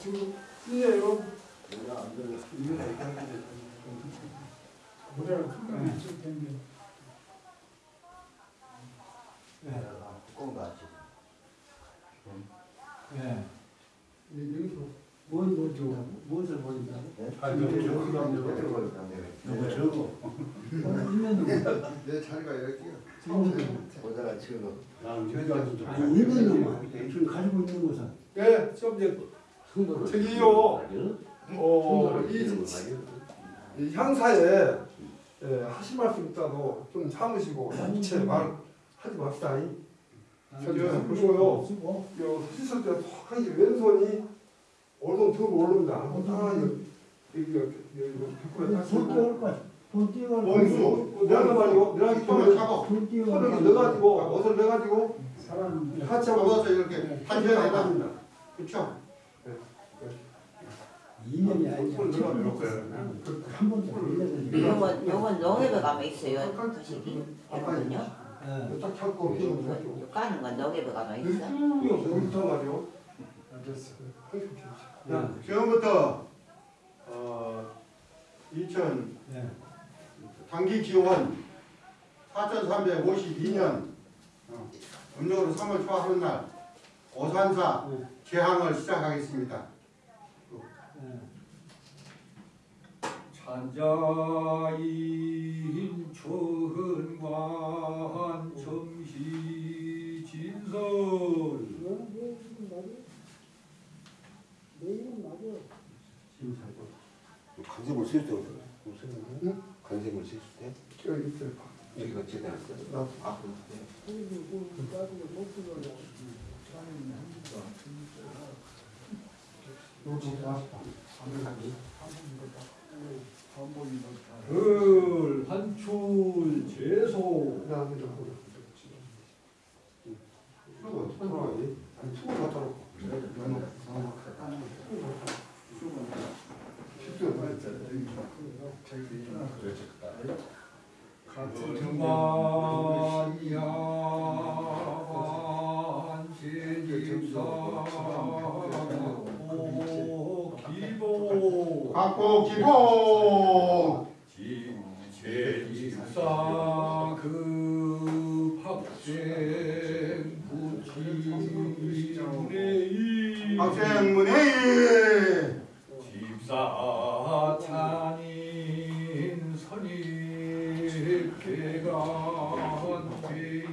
지금 이에요. 모자를 큰거 있을 텐데. 예. 여기서 뭔 뭐죠? 무엇을 보인다고? 아, 그 저거 저거. 있는 내 자리가 나는 저기 좀. 아니 놈만 지금 가지고 있는 것은 예, 좀 이제 저기요. 어, 이, 이 향사에 예, 하실 말씀 있다도 좀 참으시고 이체 말 하지 맙시다. 이. 저기 보시고요. 쓰고 요 씻을 때 톡하니 왼손이 얼른 들어 올릅니다. 한번 딱 여기 여기 여기 벽구에 딱손고 띄울 거. 손 띄울 거. 원수 내가 말이요. 내가 손을. 손 띄울 손을 거. 넣어가지고 옷을 넣어가지고 사람 같이 한번 잡아서 이렇게 단전에다. 합니다. 그렇죠? 인연이 아니야. 손을 넣어 놓고요. 한 번도 걸려서 요건 요건 농협에 가면 있어요. 거시기 이거는요. 예. 딱 잡고 힘을 가지고 요 까는 건 농협에 가면 있어. 여기부터 말이요. 야, 지금부터 어 2000 예. 단기 기원 4352년 어, 음력으로 3월 초하는 날 오산사 네. 개항을 시작하겠습니다. 찬자인 천관 점시 진설 간생물 쓸 때? 간생물 쓸 때? 여기가 했어. 나 아. 여기 나왔다. 을 한출 제소 그다음에 좀 수고. 아니, 수고 갖다 놓고. 기보 갖고 기본 제집사 그 학생 부치문의 학생문회의 집사 찬인 선입계간 회의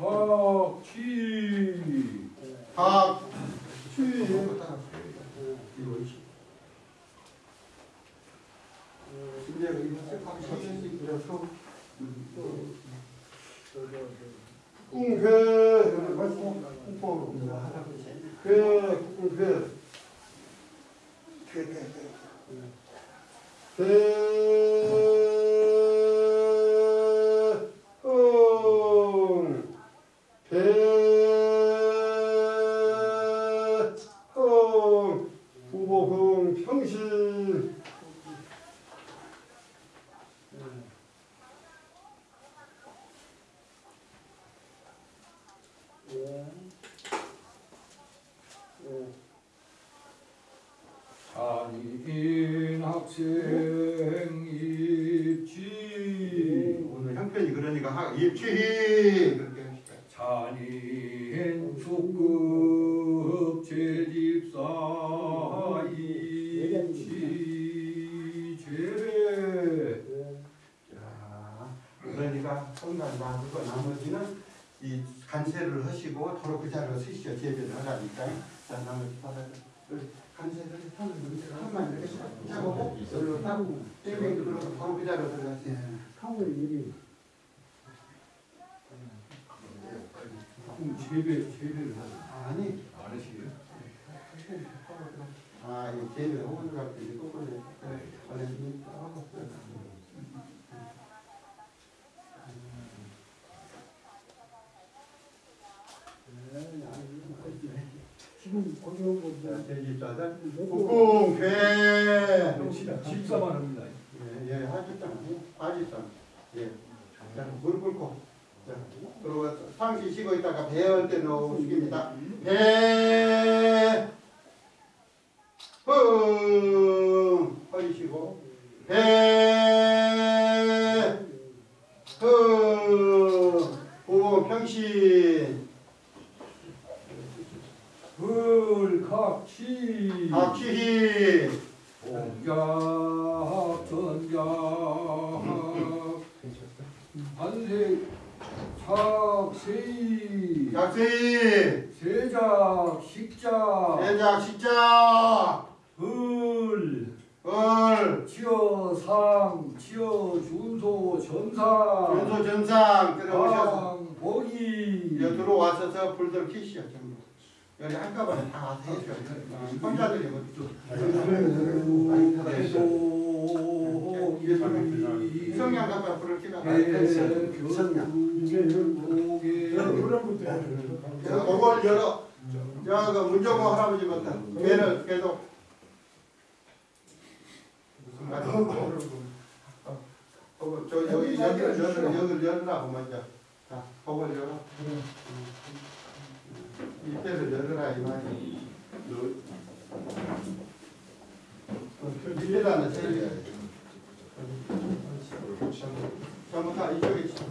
학취 학 이제 이거 하나씩 그려서 꿍회 맛있고 꿍뽕으로 회 꿍회 배흥 국궁 괴 집사만 합니다. 예, 예, 하집사, 하집사. 예. 자, 무릎 꿇고. 자, 그리고 상시 쉬고 있다가 배열 때 넣어 숙입니다. 배, 흥, 허리 쉬고, 배, 20여 정도. 여기 한꺼번에 다 해줘. 혼자들이 뭐. 네, 네. 네. 성냥 갖다 부를 기가 성냥. 그걸 열어. 저그 문정호 할아버지부터 걔는 계속. 어, 저 여기 여기 열라고 먼저. 자 그걸 열어. 음. 입에서 열어라 이 말이 밀려라는 소리야 잘못하 이쪽에 이쪽에 이쪽에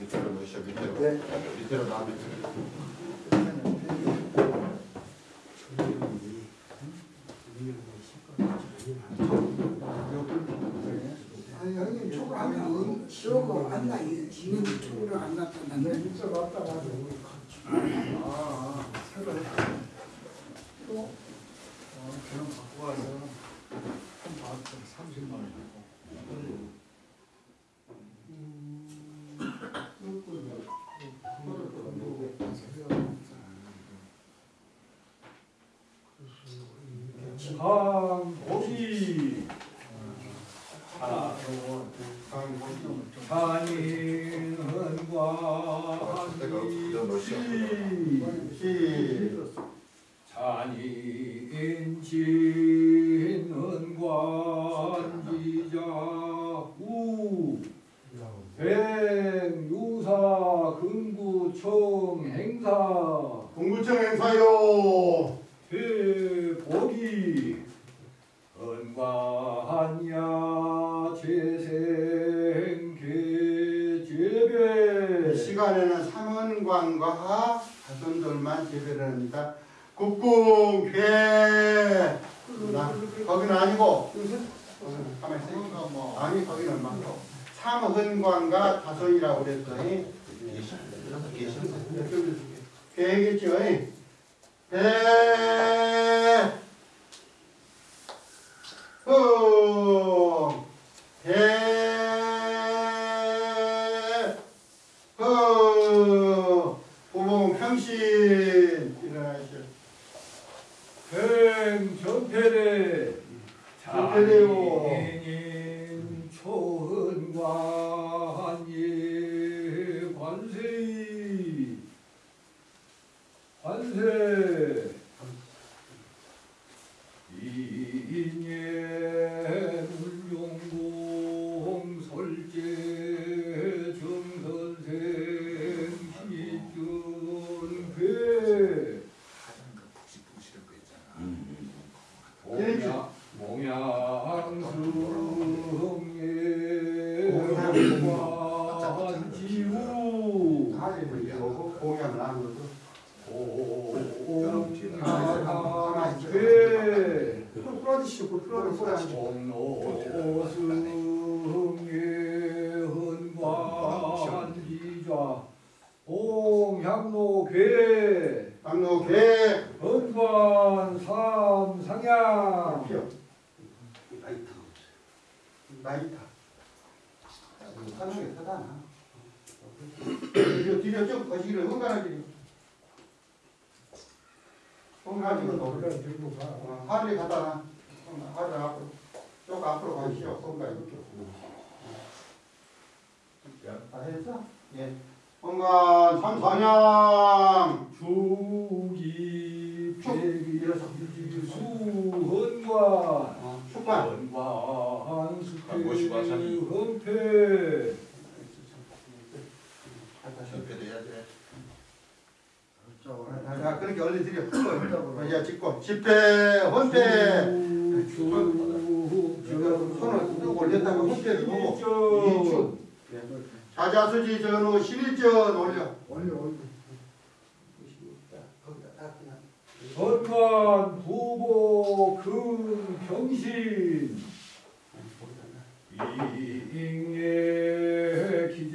밑으로 넣으셔 밑으로 네. 밑으로 나 밑으로 anh. 안나 이는 쪽으로 안 나타났네. 이쪽 왔다 가지고. 아, 새로. 전태대 전편에요. 자, 그렇게 얼리들이 자, 찍고. 집회, 혼패. 손을 쭉 올렸다가 혼패를 보고. 이주. 자자수지 전후 11전 올려. 올려, 올려. 전관 후보 금경신 이익의 기자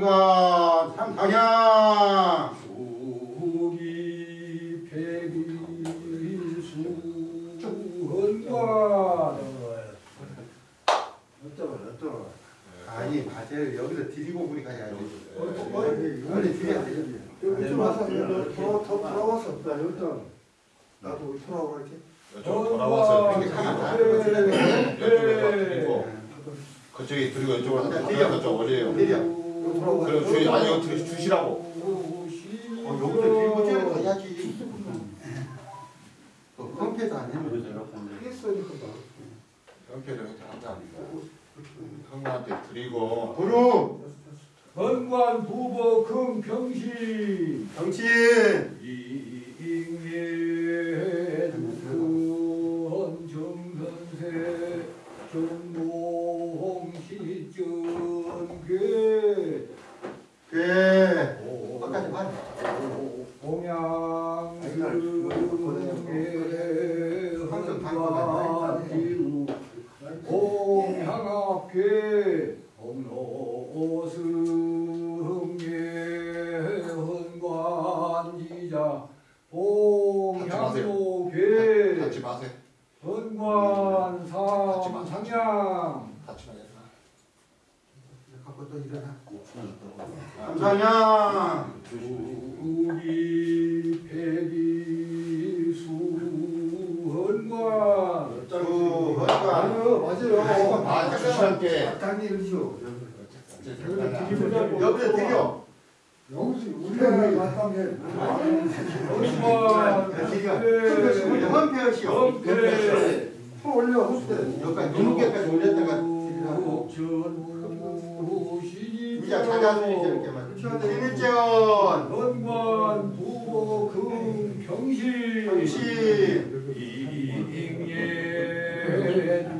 온갖 삼상향. 수기 백일수 은관 아니 맞아요 여기서 드리고 우리 가야지. 어디 빨리 드려야 돼. 여기 좀 와서 돌아 더 돌아와서 나 여기다 나도 돌아오라 이렇게. 돌아와서 이렇게 가면 네. 그쪽에 그리고 이쪽으로 한쪽 올려요. 그럼 주시 아니 이거 주- 주시라고. 어 여기서 쟤를 가야지. 어, 컴패도 안 해. 했으니까 형편을 항상 형님한테 드리고 부름 건관 부보 금 경신 정신 이ing의 근 정선세 정동시전괴 그 끝까지 봐. 공양승의 공향합계 공로승의 헌관지자 공향로계 같이 마세요. 헌관 삼상향 같이 마세요. 갖고 또 일어나. 감사냥 우리 백이수 헌관 주 헌관 아니요 맞아요. 아 주시한테 당연히 그렇죠. 여기서 드려. 영수 우리가 맞다며. 헌관 드려. 헌패하시오. 헌패 또 올려 호수 때. 여기까지 눈무게까지 올렸다가 드리라고. 이자 자자순이 저렇게만. 신일전 헌관 부보 금경신 정신 이ing의 두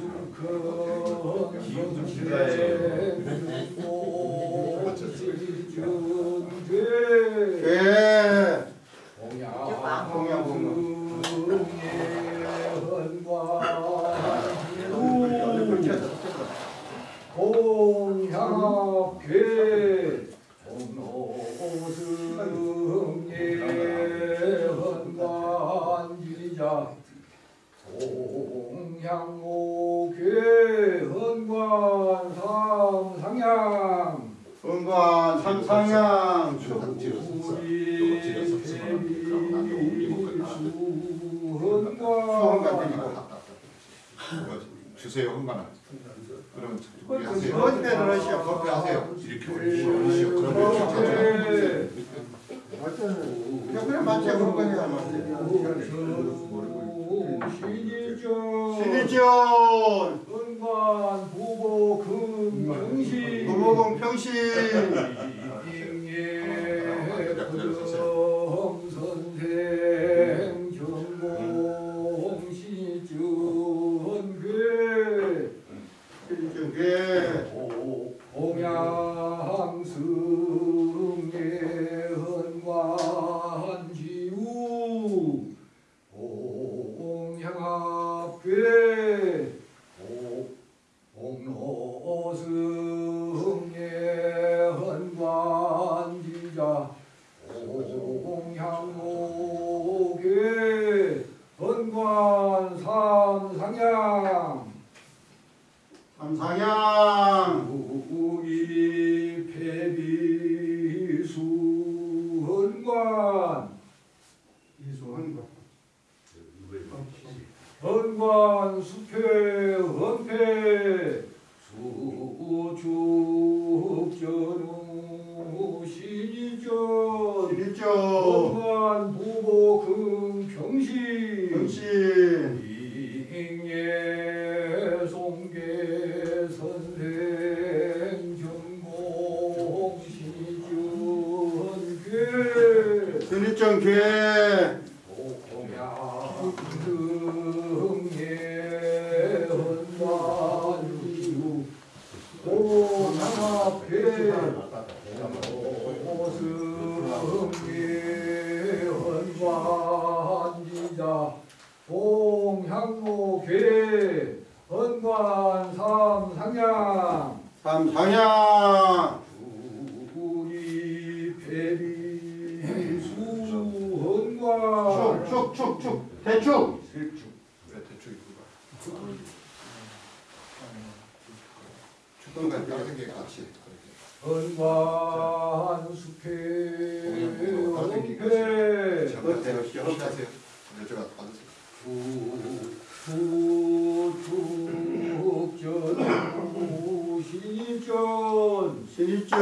일전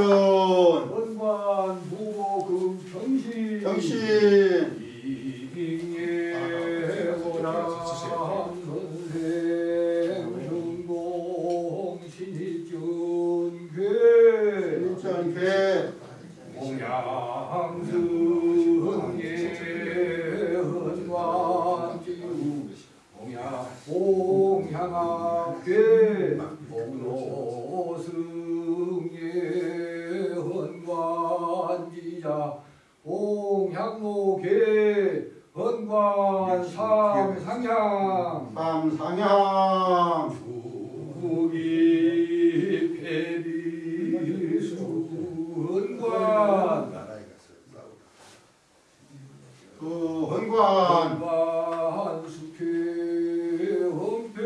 헌관 부모 금평신. 정신 이ing예 원암 선생 중동 신입전괴 신일정 괴 공양승예 헌관지우 공양 공양학계 공로승예 헌관지자 공향로계 헌관 삼상향 삼상향 우기 배비수 헌관 그 헌관 헌관 수쾌 헌패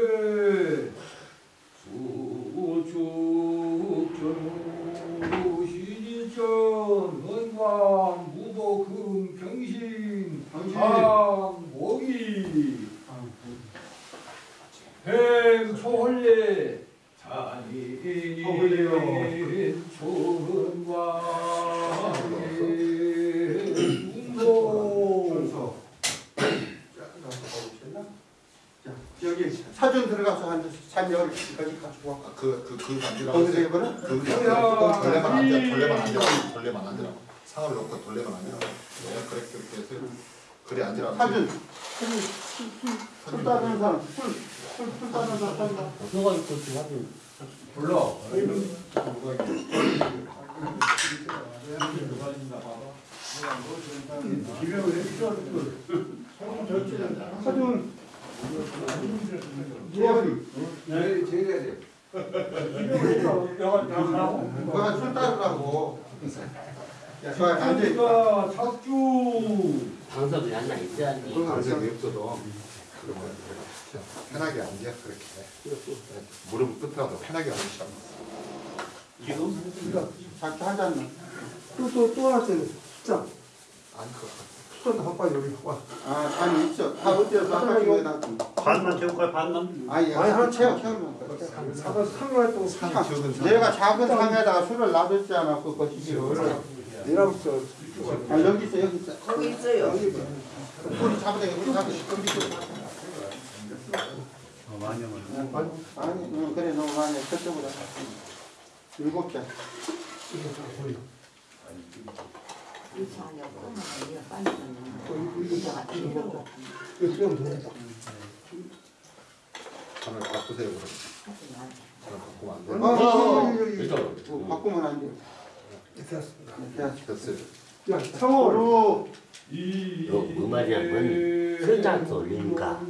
수축전우 신이전 헌관 무보 금평신 정신 상목이 행초홀례 초홀례요. 잔인 초은광의 중도 순서 자 여기 사전 들어가서 한 참여 여기까지 가지고 와. 그그그 간지라고 거기서 해보라 그 돌레만 앉아 돌레만 앉아 돌레만 앉으라고 상을 놓고 돌레만 앉으라고 네, 그래 그렇게 해서 그래 앉으라고 사전 술 따는 사람 따는 사람 누가 있고. 지금 불러 사전 예언이 네 제가 돼 너가 술 따르라고 야 좋아 앉아 그러니까 착주 당석이 하나 있어야지. 그런 감정이 없어도 그 러면 편하게 앉아 그렇게. 무릎 끝이라도 편하게 앉으시라고 지금 작게 하잖아 또또또 하나 때는 숫자. 아니 그 숫자 한 빨리 여기 와 아 아니 있어. 다 어때서 아까 이거 다 반만 채울까요? 반만? 아니 아니, 하나 채워. 채우면 산 적은 산 내가 작은 상에다가 술을 놔뒀잖아 그 거시기를 내랑부터 아 여기 있어 여기 있어. 거기 있어요. 우리 잡으다 우리 잡으 아니 응, 그래 너무 많이 저쪽으로 일 곱개 이렇게 하려고 하면 이거 빨리 끝나. 이자가 이런 거 이거 돼 하나 바꾸세요 그럼 하지 마. 하나 바꾸면 안 돼. 어, 어, 어, 여기 여기 이쪽. 어, 바꾸면 안 돼. 됐습니다 야, 됐어요 야 상월 서로 요 음악이랑은 술잔소 올리니까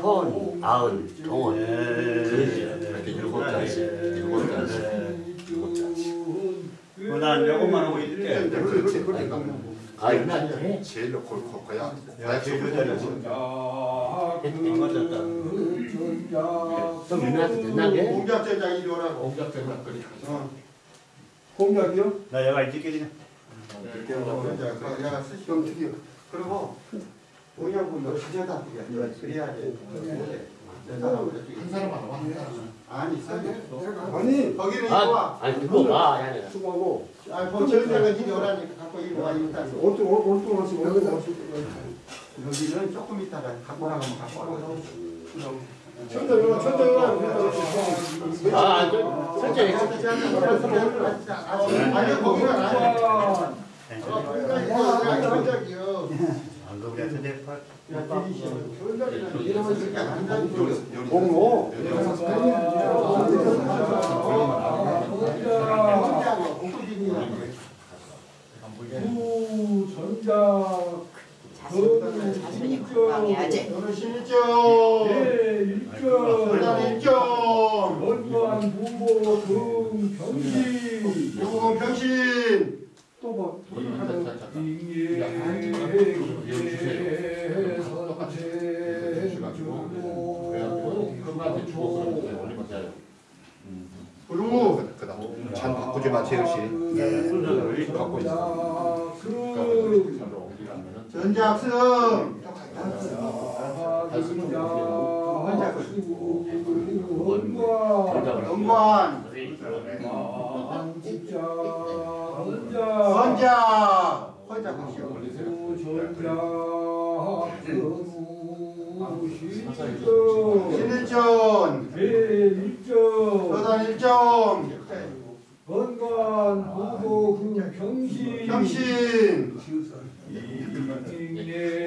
톤, 아흔, 동원 그러지. 이렇게 일곱 잔씩 일곱 잔씩 일곱 잔씩 난 요것만 하고 있을게. 그렇지 아 이거 안 돼? 제일 올 거야 야, 제일 잘했어. 안 맞았다. 그럼 유나한테 됐나게? 공작제자 이리 오라고. 공작되면 그리 어, 공약이요? 나 여가 이렇게 그냥. 이렇게 어, 이제 그 내가 쓰시. 영특이요 그리고 공약은 너 가져다 드려. 그래야지. 한 사람만 와, 한 사람만. 아니. 아니 거기는 와. 아니 그거 봐 야네 수고하고 아, 뭐 저희가 이리 오라니까 갖고 이리 와 어떤 하시 어떤 하시 여기는 조금 있다가 갖고 나가면 갖고 와. 천장이나 천장이나 아 저, 설정이 아니 거기는 아니 야. 아. 공로 자손 자손이 건강해야지. 신일점. 예 그다음에 일점 일점. 월관 부모 등 경기 요건 병신. 잉예 부루. 참 바꾸지 마 재우 씨 갖고 있어 전작승. 영관. 헌자. 헌자 그시오. 신일점. 서단 일점. 건강 보고 그 경시 병신. 잉예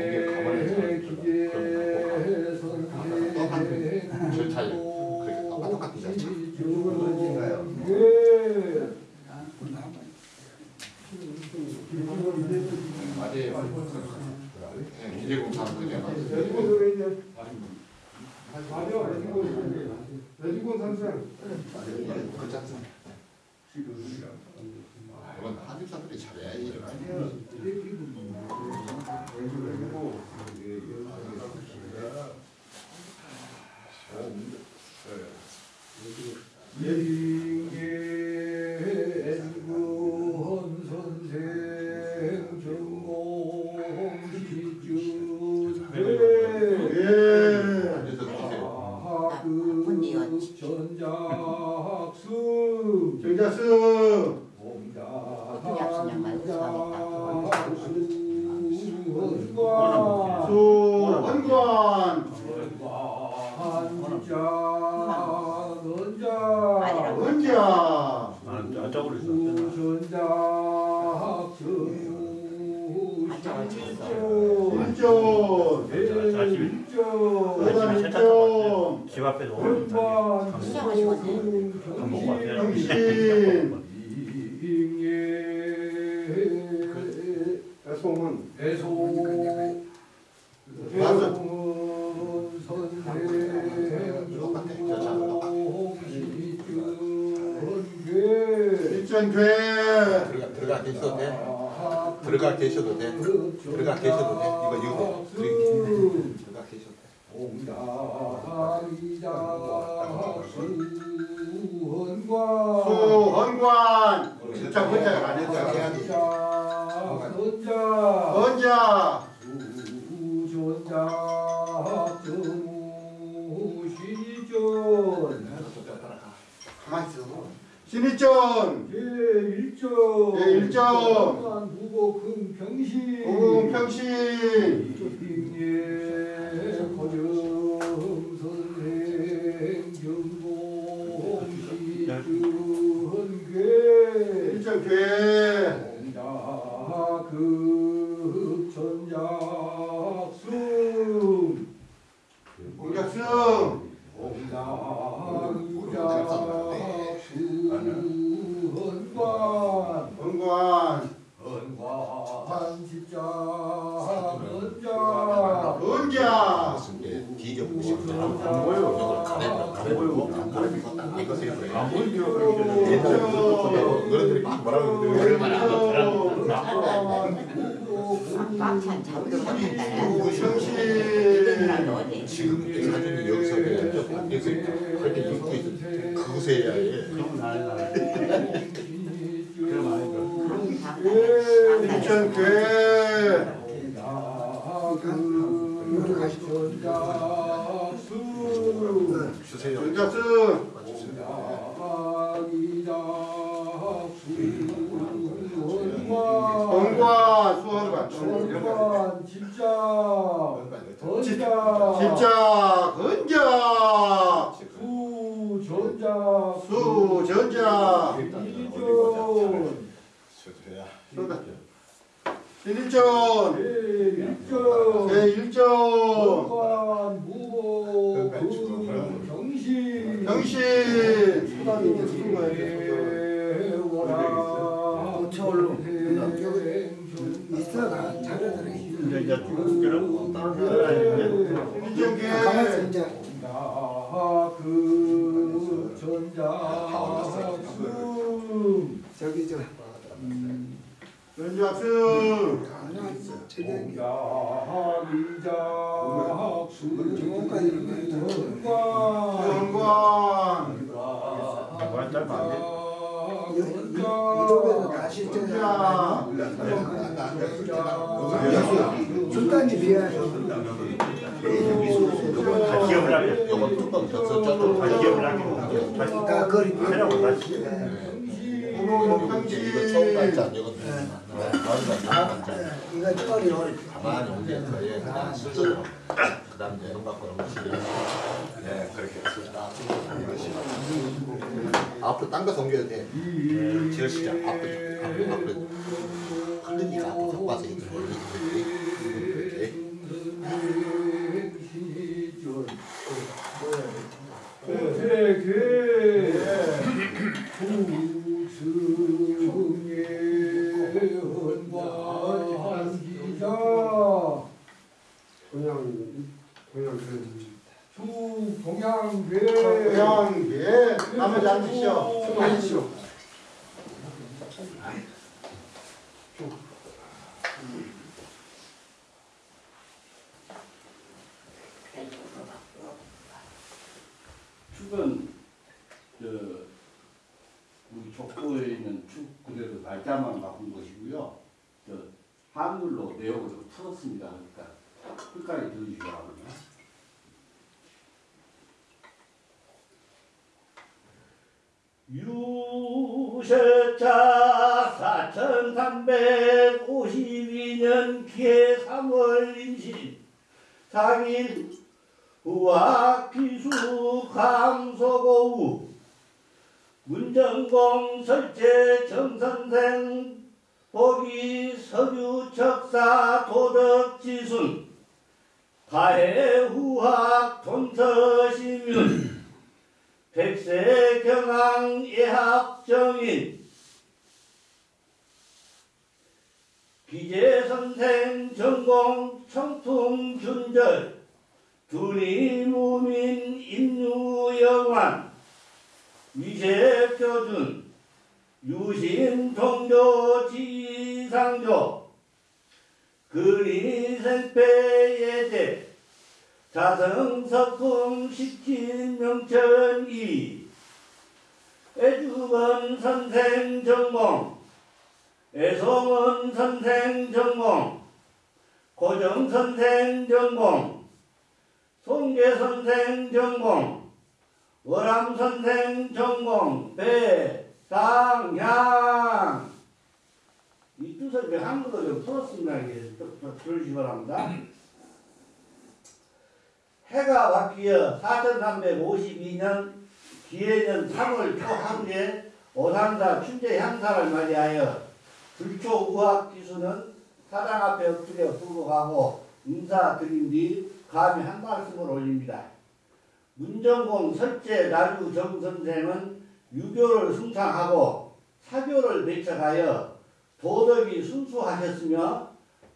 일전괴. 들어가 계셔도 돼 들어가 계셔도 돼 들어가 계셔도 돼 이거 이거 들어가 계셔도 돼 수. 헌관. 진짜. 해야 돼. 헌자. 가만히 있어. 신일점. 예, 일점. 부고 금 병신 오금 평신. 일점괴. 공자극 전작승 공작승. 공자극 헌관. 헌관. 진짜 헌자 헌자. 뒤져보고 보여 이걸 가래라 가래고 이거 세요. 안 보여 너희들이 막 뭐라고 그러는데 얼마나 간다. 무성신. 어디? 지금 사진이 여기서 여기서 그렇게 입고 있어 그것에 해야 해 일점괴. 원관 수원관 원관 집자 건자 집자 건자 수전자 수전자 이전 쏟아 일전 일전 제1전 원관 무보 경신 경신 수단이 이제 쓰는 거예요. 있어가 자녀들이 이제 이제 그런 따로 일전계 가만히 이제 그 전자 수 저기 저 연주학습 하나 제대로 야미자 정원까지 수전관 수원관 이번 달 만에 이쪽에서 다 실제가 순단이 비야 다 기억을 하게. 요거 뚜껑 저쪽 다 기억을 하게 다시. 다 거리 해라고 다시 이거 처음 날짜 이거 아, 이거 거리 가만히 올려 거에 그냥 슬슬 그다음 음악 그런 거 네, 그렇게 앞으로 딴거 섬겨도 돼. 제일 시작 앞으로 앞으로 흘리니까 앞으로 갖고 와서 이렇게 올리지. 고태계 후승예헌관 기자 그냥 그냥 그냥 수동양괴 고양계 나머지 앉으시오 앉으시오. 축은 저 우리 족보에 있는 축 그대로 날짜만 바꾼 것이고요. 저 한글로 내용을 좀 풀었습니다. 그러니까 끝까지 들으시기 바랍니다. 유세차 4352년 기해 3월 임신. 4일 우악 기수 강서고우. 문정공 설제 정선생 보기 석유 척사 도덕 지순. 가해 후학 동서시윤. 백세 경항 예학 정인 기재 선생 전공 청풍 준절 두리 무민 인유영환 위세 표준 유신 통조 지상조 그리생패예제 자성석품 식진명천이 애주건 선생 전공 애송은 선생 전공 고정 선생 전공 송계 선생 전공 월암 선생 전공 배상향 이 뜻을 제가 한글로 좀 풀었습니다. 이게 들으시기 바랍니다. 해가 바뀌어 4352년 기해년 3월 초하루에 오산사 춘제 향사를 맞이하여 불초 우학 기수는 사당 앞에 엎드려 불고가고 인사드린 뒤 감히 한 말씀을 올립니다. 문정공 설제 나주 정 선생은 유교를 숭상하고 사교를 배척하여 도덕이 순수하셨으며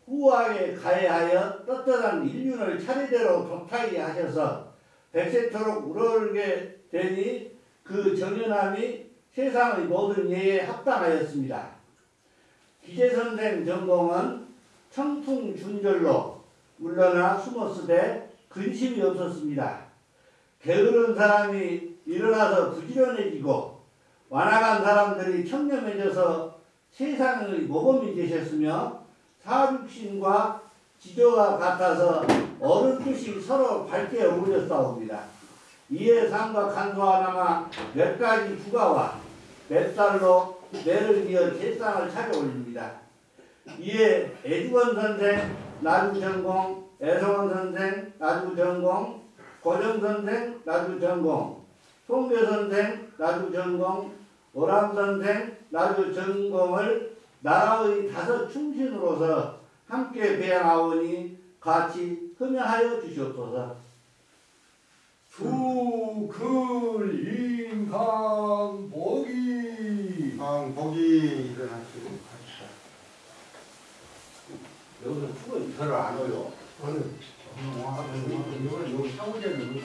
후하게 가해하여 떳떳한 인륜을 차례대로 도타이 하셔서 백세토록 우러르게 되니 그 정연함이 세상의 모든 예에 합당하였습니다. 기재 선생 전공은 청풍준절로 물러나 숨었으되 근심이 없었습니다. 게으른 사람이 일어나서 부지런해지고 완악한 사람들이 청렴해져서 세상의 모범이 되셨으며 사육신과 지조와 같아서 어른 뜻이 서로 밝게 어울렸사옵니다. 이에 상과 간소하나마 몇 가지 부가와 몇 달로 매를 이어 제상을 차려 올립니다. 이에 애주건 선생 나주 전공, 애성원 선생 나주 전공, 고정 선생 나주 전공, 송교 선생 나주 전공, 오람 선생 나주 전공을 나라의 다섯 충신으로서 함께 배양하오니 같이 흠양하여 주시옵소서. 주글 인강 보기 강 보기 일어나시고 여기서 축은 별로 안 오요. 여기 사무장님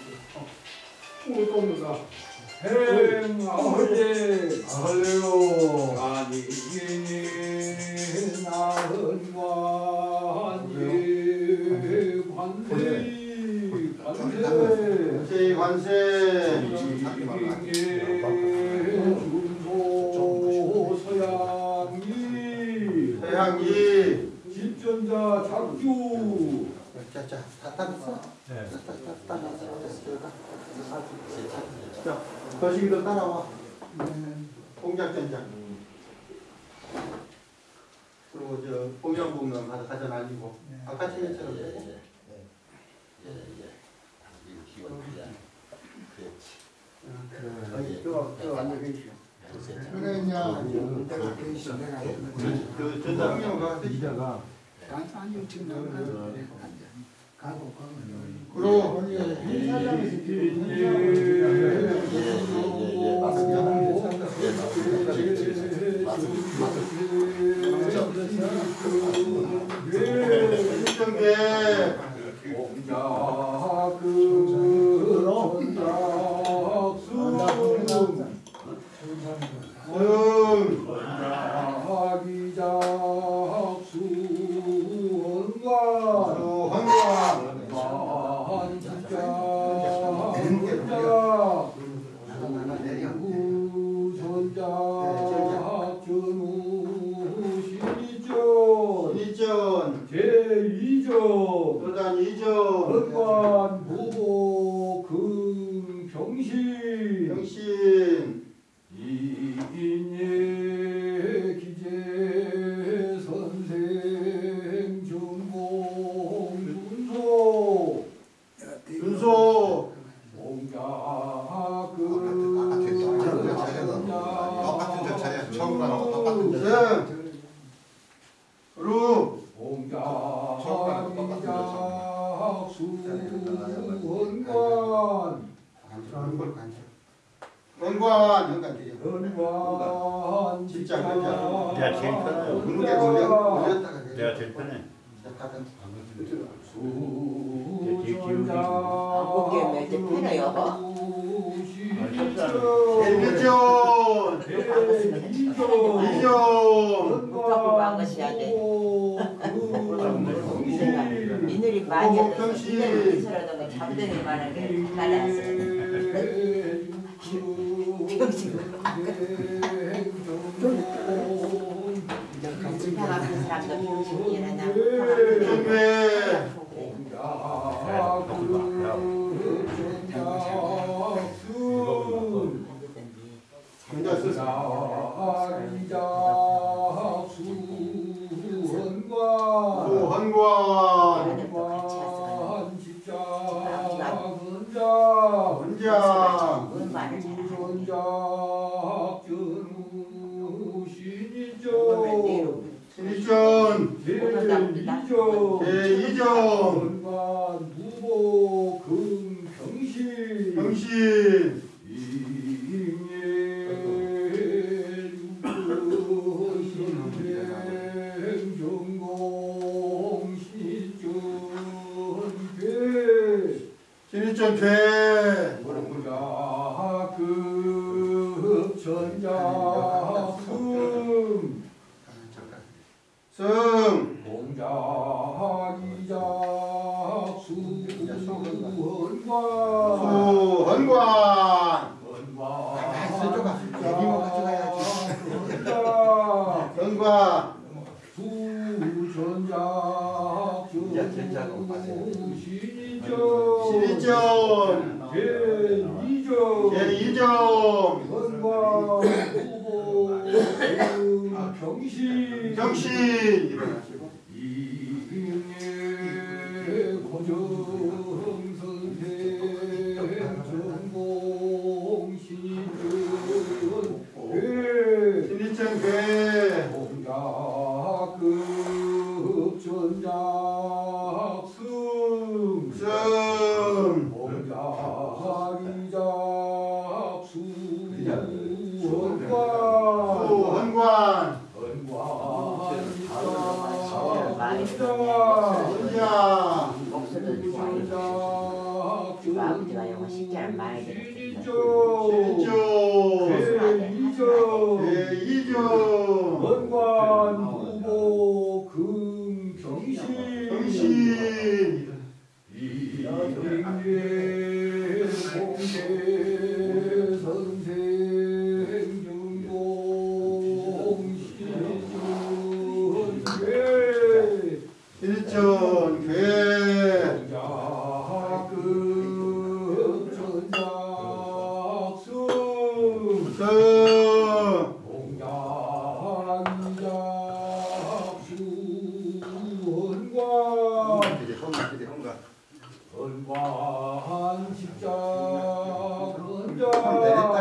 충을 꼽는다 행아버지 할래요. 아니 나은 관이 관세 관세 제 관세 자 작주 자자 다 따랐어? 네. 자 거시기도 따라와. 공작전장. 그리고 저 공양공명 가서 가져다니고. 아까 책처럼. 되고 저 앉아 계시오. 그래 이제 내가 계시 내가 그 전장님 가서 이자가 앉아 지금 나가 가고 가고 그리고 응 수헌관 이전 제2점 도단 이전 헌관 부보 금경신 영신 이인예 기재 선생 전공 준소 준소 공자그 똑같은 절차야. 처음 가는 거 똑같은 절차. 생 루, 공자기작 수헌관 원관, 현관 되죠. 헌관 진짜 그냥 내가 제일 편해요. 올려, 올렸다가 내가 제일 편해. 이전 막으셔야 돼. 이늘이 많이 얻어서. 이늘이 잠들이 많은 게. 방 정회, 혼자 제 병 원관 십자 건자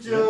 신이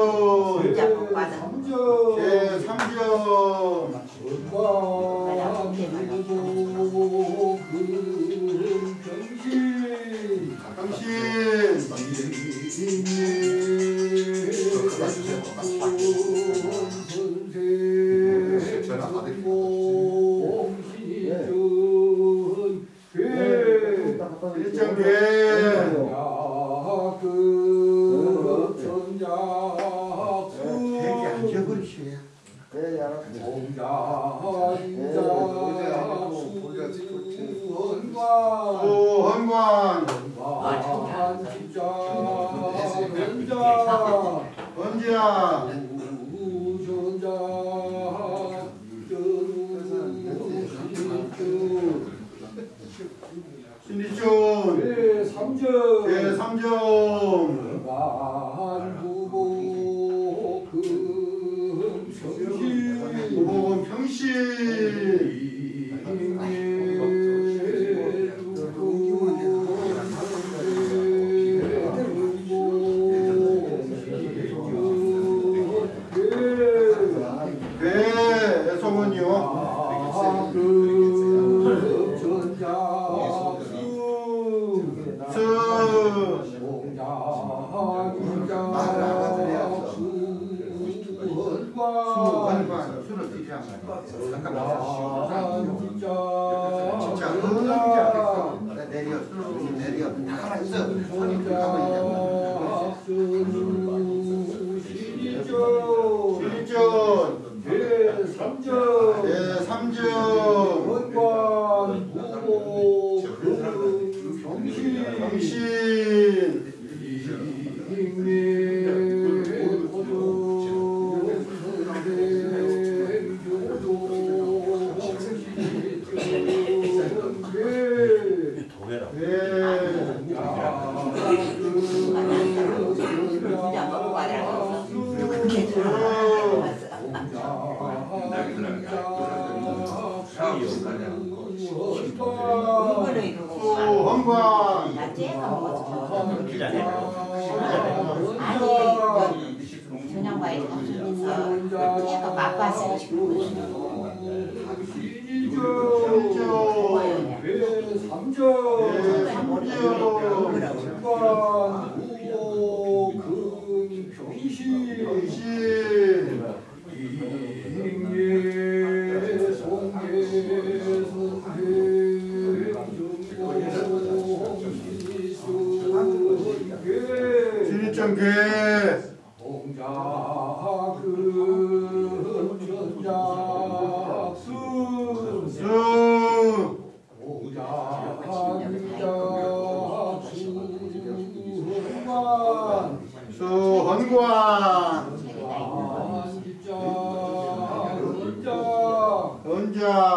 내려 다 가만히 있어. 손이 그렇게 가만히 있냐고.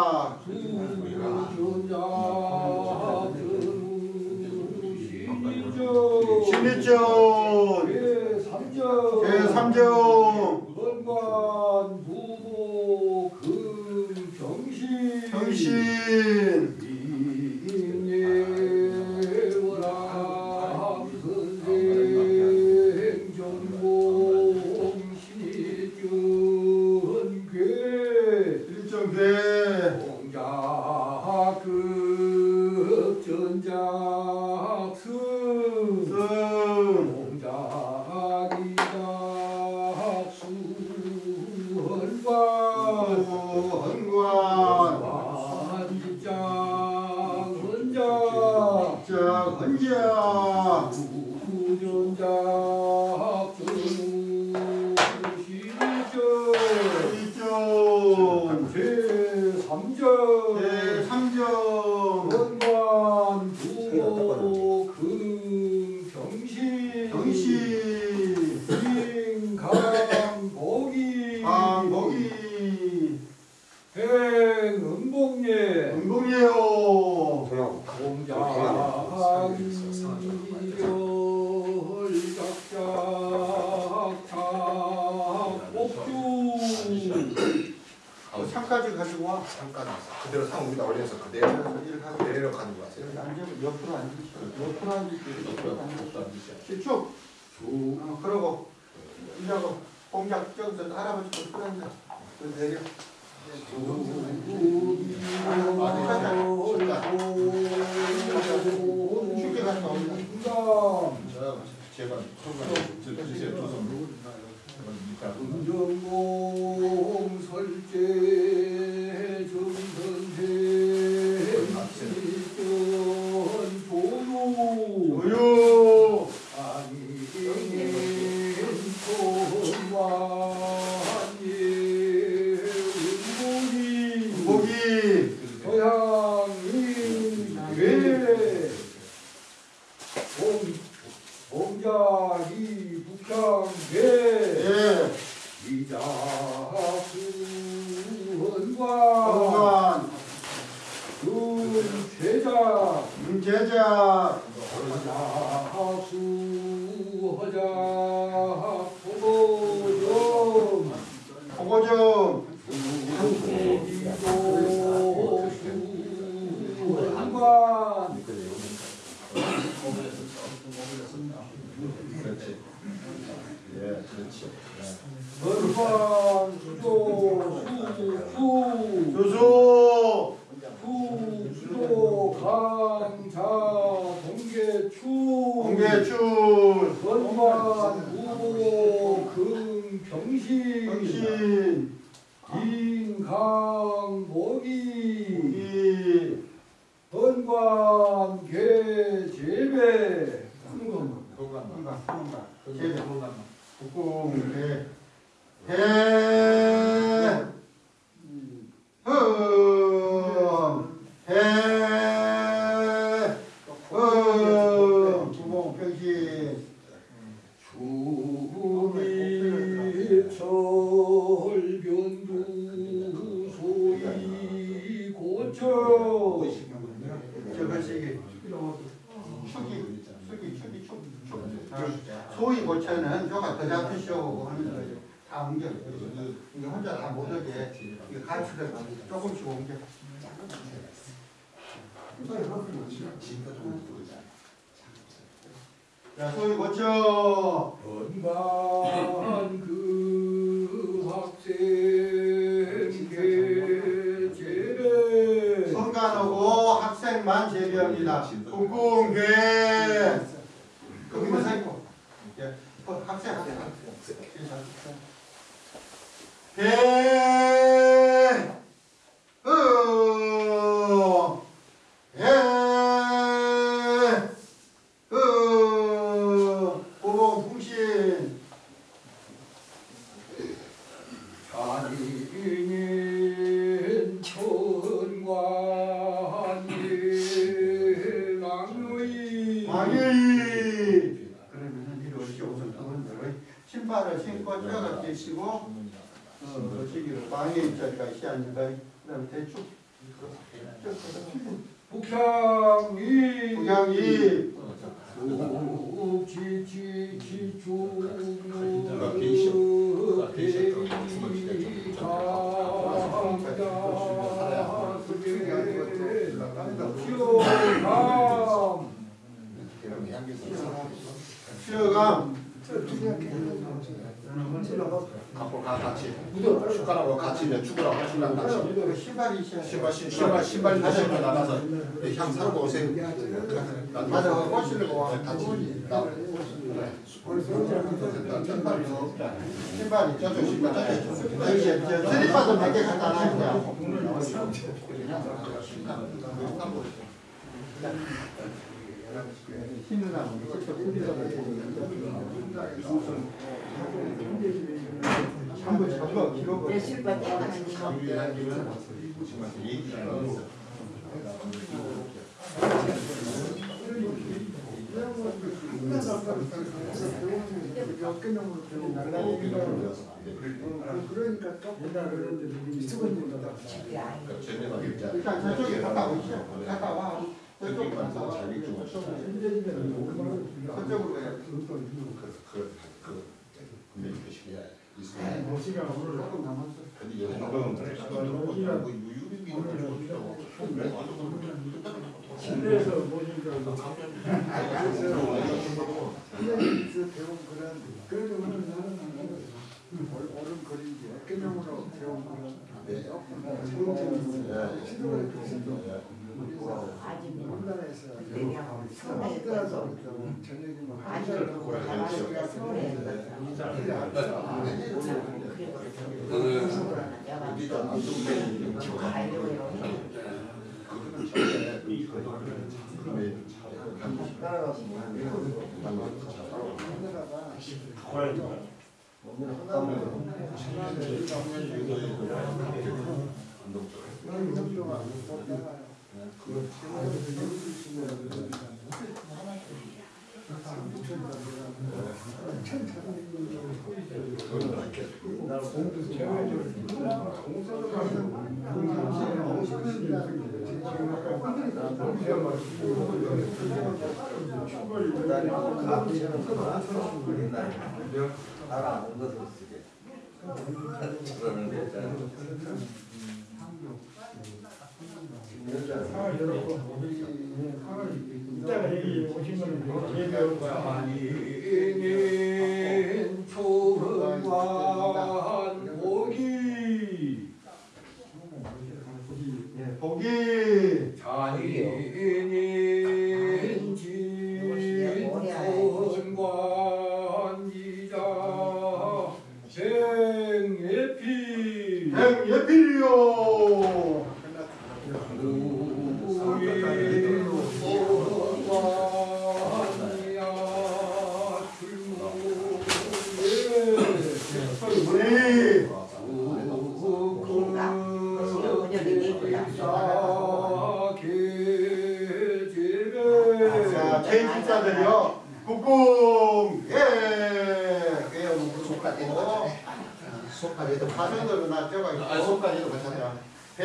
음. 신일전 제3전 학교에서 할아버지 좀 끌어온다. 그래서 내려. 쉽게 갔다 옵니다. 자, 제발 손가락 주세요. 조선. 이따. 운정공 설제. 건강 제배 국궁 대 해. 흠. 해. 흠. 구봉 병신. 주미철변두 소이 고쳐 저것이 축이 축이 축이 축. 소위 고쳐는 저가 더 잡히시오 하는 거죠. 다 옮겨. 이게 혼자 다 못 오게 이거 가치를 조금씩 옮겨. 자, 소위 고쳐. 건강 그 학생 계제를 성간하고 학생만 제비합니다. 국궁괴. 거기만 살고. 예, 어, 학생 학생 학생. 개. 으. 해. 으. 보봉 풍신. 자리인 천관이 랑의 왕이 그러면은 이리 오시오 우선 그분들의 신발을 신고 뛰어가 계시고 어, 시기를 왕의 입자리가 시하니까 그다음에 대충 그럼 향기서 수여감 갖고 가 같이 숟가락으로 같이 내 축구랑 같이랑 같이 신발이 시하 신발 신- 신발 신발 신발 나가서 향 사고 오세요. 맞아 꼬시려고 와 같이 나 신발이 저쪽 신발 저쪽 여기 저 슬리퍼도 몇개 갖다 놔야 신으라고 한번 잡아 길어 내 이거 그러니까 또 집이 아니고 일단 저쪽에 갔다 오시죠 갔다 와 저쪽 갔다 와 저쪽으로 가야 조금 남았어 침대에서 보니까 그래서 배운 그런 그래도 오늘 나는 안 그래서 옳은 그림지 어깨명으로 배운 조금 시도를 했습니다. 시대라서 있어서 저녁에 뭐 한자를 가려고요 따라가서 그 알아는 것을 쓰게. 그러는 거잖아. 이따가 여기 오신 분은 예배하는 거야. 초흥관 오기 예, 보기 자인 속까지도 파전으로 놨죠 아 속까지도 괜찮아 배